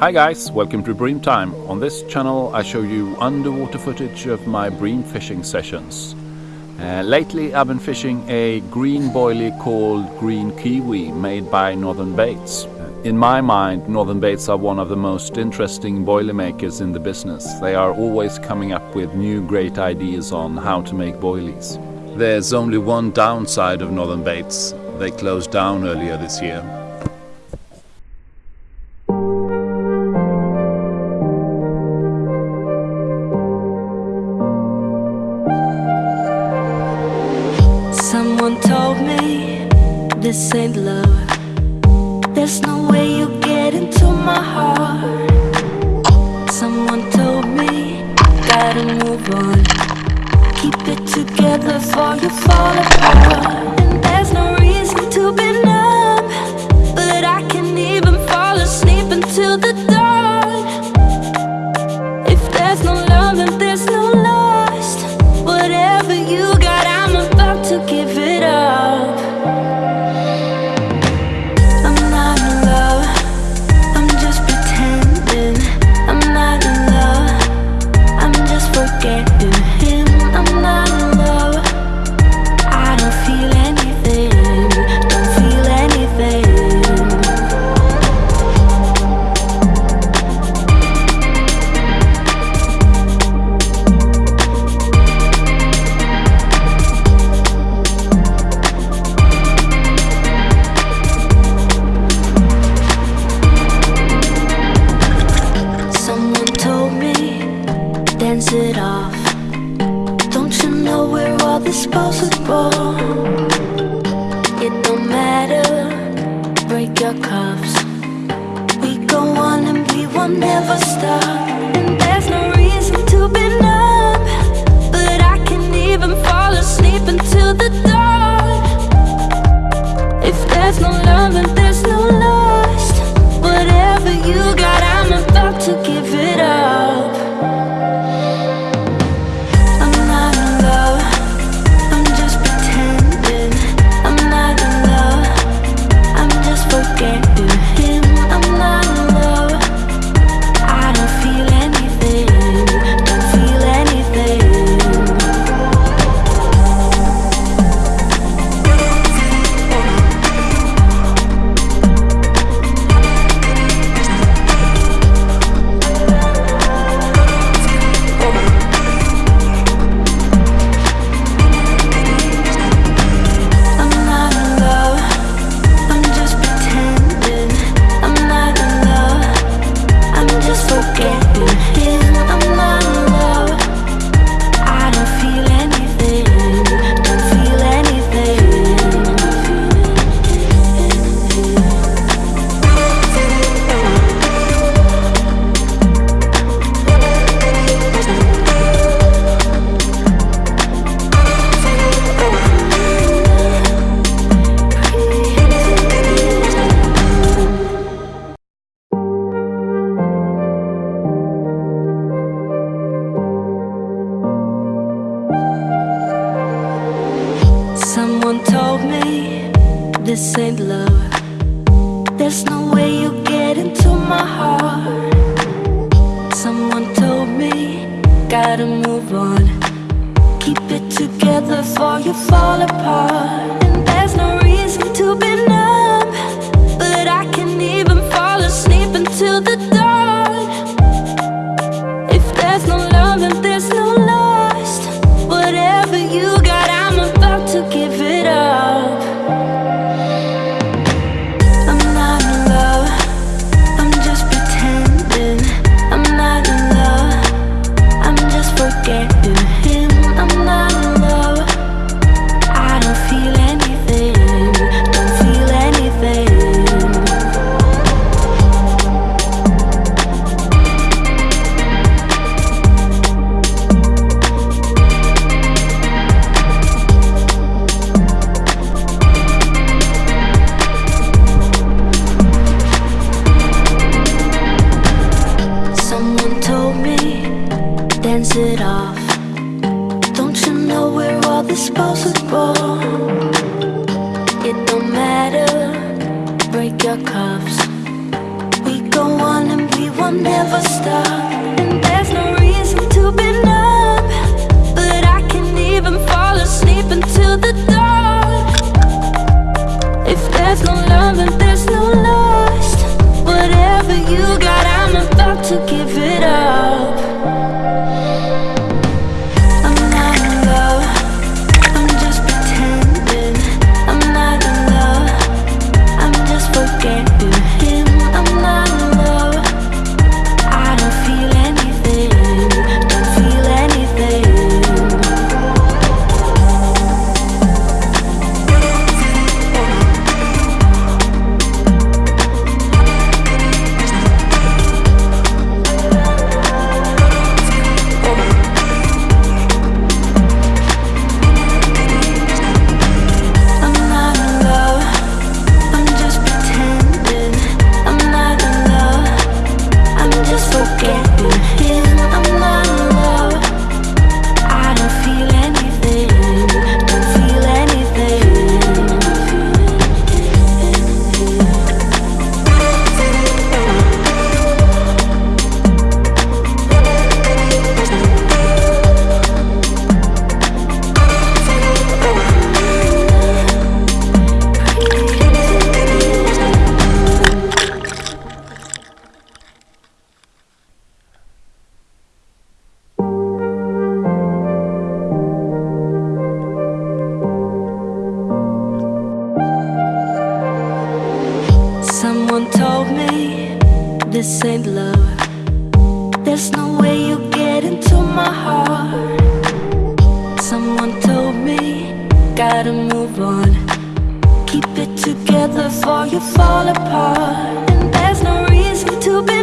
Hi guys, welcome to Bream Time. On this channel I show you underwater footage of my bream fishing sessions. Uh, lately I've been fishing a green boilie called Green Kiwi made by Northern Baits. In my mind, Northern Baits are one of the most interesting boilie makers in the business. They are always coming up with new great ideas on how to make boilies. There's only one downside of Northern Baits. They closed down earlier this year. This ain't love. There's no way you get into my heart. Someone told me gotta move on. Keep it together before you fall apart. Off. Don't you know where we're all disposable? It don't matter, break your cuffs. We go on and we will never stop. Me this ain't love. There's no way you get into my heart. Someone told me gotta move on. Keep it together before you fall apart. dance it off. Don't you know we're all disposable? It don't matter, break your cuffs. We go on and we will never stop. this ain't love. There's no way you get into my heart. Someone told me, gotta move on. Keep it together before you fall apart. And there's no reason to be